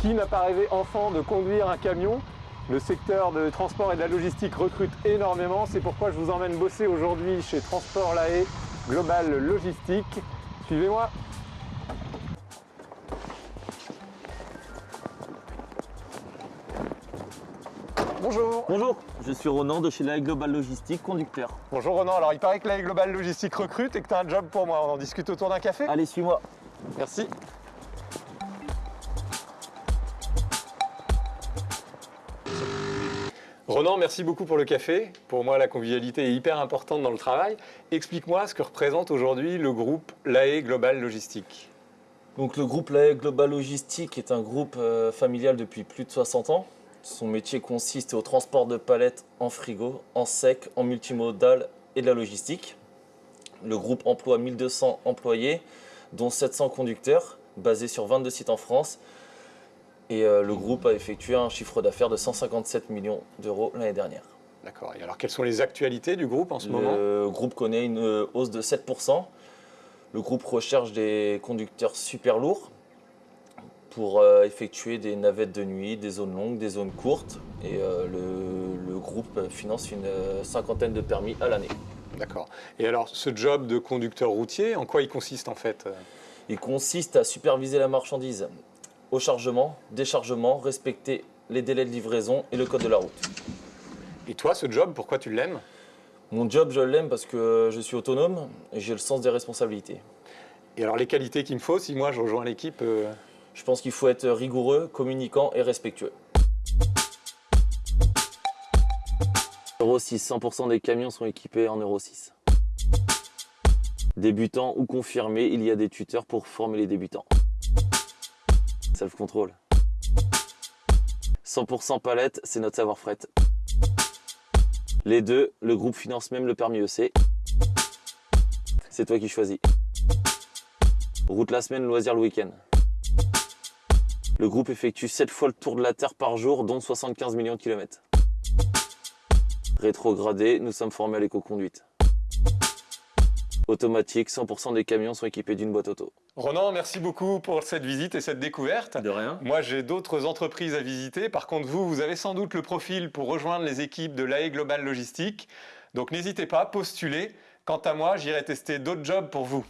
Qui n'a pas rêvé enfant de conduire un camion? Le secteur de transport et de la logistique recrute énormément. C'est pourquoi je vous emmène bosser aujourd'hui chez Transport La Haye Global Logistique. Suivez-moi Bonjour Bonjour, je suis Ronan de chez la Global Logistique, conducteur. Bonjour Ronan, alors il paraît que la Global Logistique recrute et que tu as un job pour moi. On en discute autour d'un café? Allez, suis-moi. Merci. Ronan, merci beaucoup pour le café. Pour moi, la convivialité est hyper importante dans le travail. Explique-moi ce que représente aujourd'hui le groupe LAE Global Logistique. Donc le groupe LAE Global Logistique est un groupe euh, familial depuis plus de 60 ans. Son métier consiste au transport de palettes en frigo, en sec, en multimodal et de la logistique. Le groupe emploie 1200 employés, dont 700 conducteurs, basés sur 22 sites en France. Et euh, le groupe a effectué un chiffre d'affaires de 157 millions d'euros l'année dernière. D'accord. Et alors, quelles sont les actualités du groupe en ce moment? Le groupe connaît une euh, hausse de 7%. Le groupe recherche des conducteurs super lourds pour euh, effectuer des navettes de nuit, des zones longues, des zones courtes. Et le, le groupe finance une cinquantaine de permis à l'année. D'accord. Et alors, ce job de conducteur routier, en quoi il consiste en fait Il consiste à superviser la marchandise au chargement, déchargement, respecter les délais de livraison et le code de la route. Et toi, ce job, pourquoi tu l'aimes? Mon job, je l'aime parce que je suis autonome et j'ai le sens des responsabilités. Et alors, les qualités qu'il me faut si moi je rejoins l'équipe euh, Je pense qu'il faut être rigoureux, communicant et respectueux. Euro 6, 100% des camions sont équipés en Euro 6. Débutants ou confirmés, il y a des tuteurs pour former les débutants. Self-control. 100% palette, c'est notre savoir fret. Les deux, le groupe finance même le permis EC. C'est toi qui choisis. Route la semaine, loisir le week-end. Le groupe effectue 7 fois le tour de la Terre par jour, dont 75 millions de kilomètres. Rétrogradé, nous sommes formés à l'éco-conduite. Automatique, 100% des camions sont équipés d'une boîte auto. Ronan, merci beaucoup pour cette visite et cette découverte. De rien. Moi, j'ai d'autres entreprises à visiter. Par contre, vous, vous avez sans doute le profil pour rejoindre les équipes de l'AE Global Logistique. Donc n'hésitez pas, postulez. Quant à moi, j'irai tester d'autres jobs pour vous.